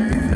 Amen.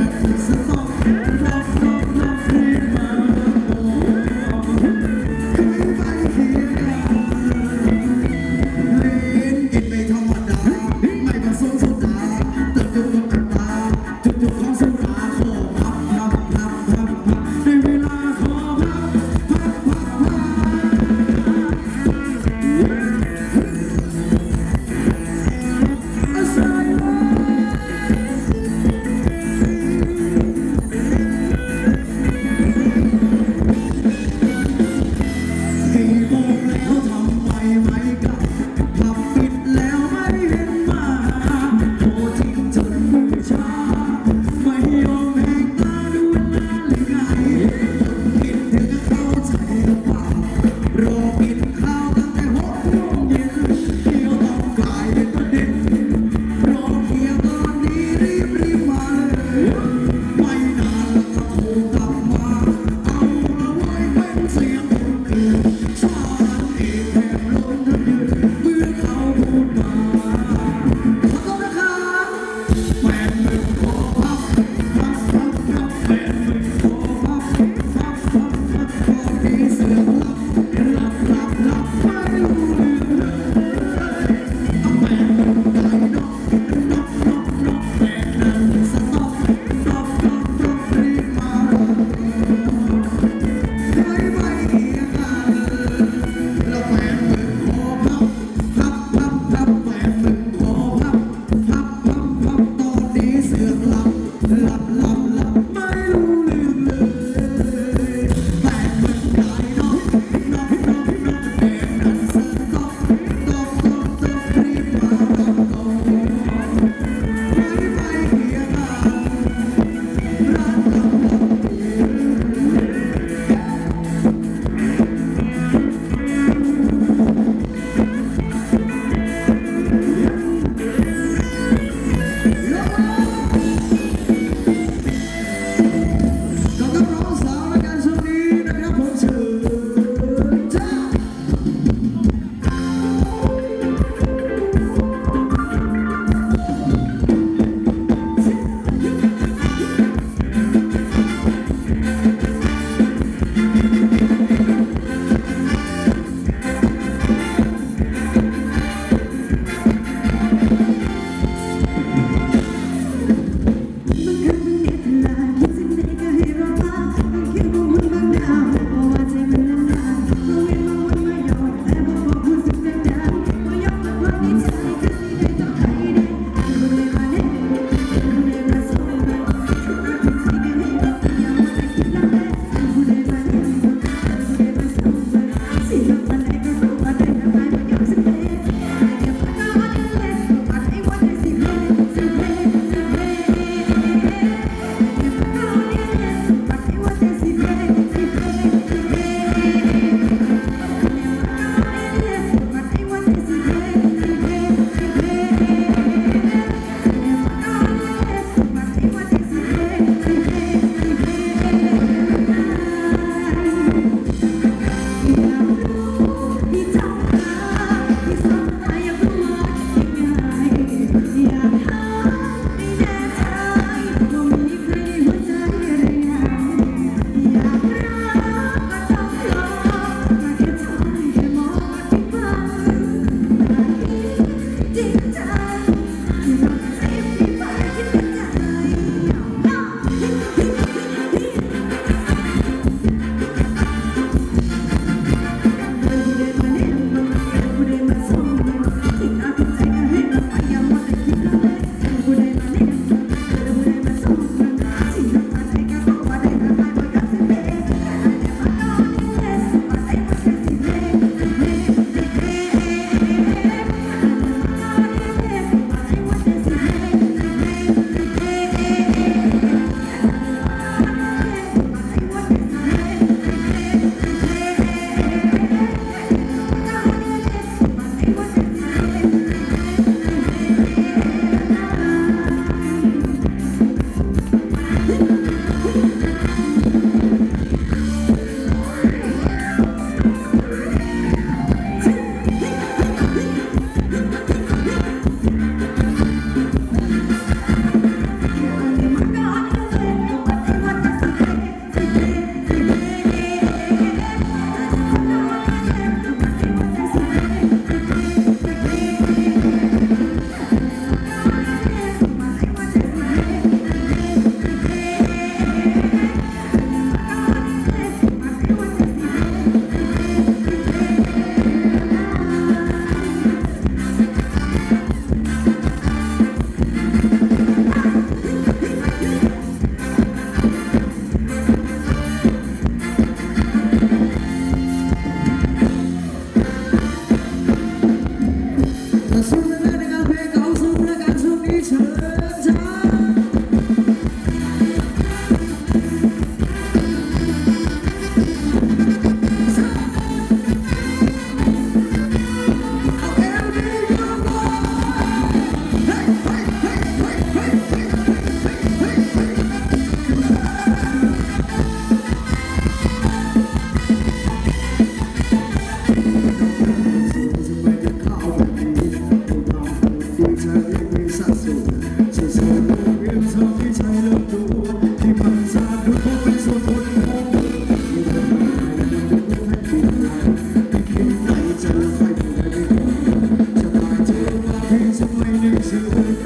You.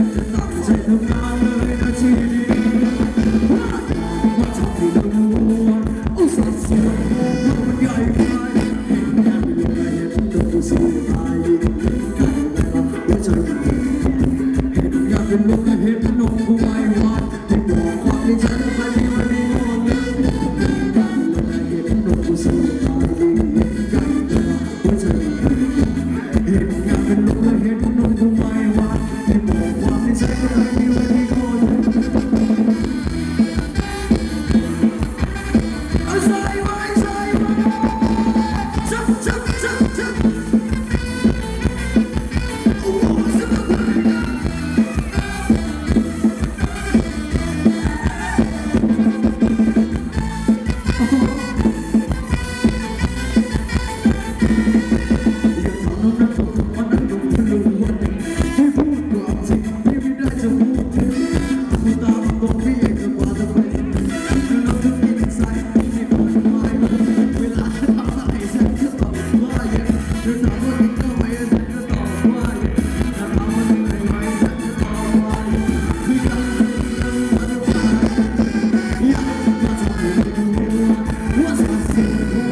Mm-hmm.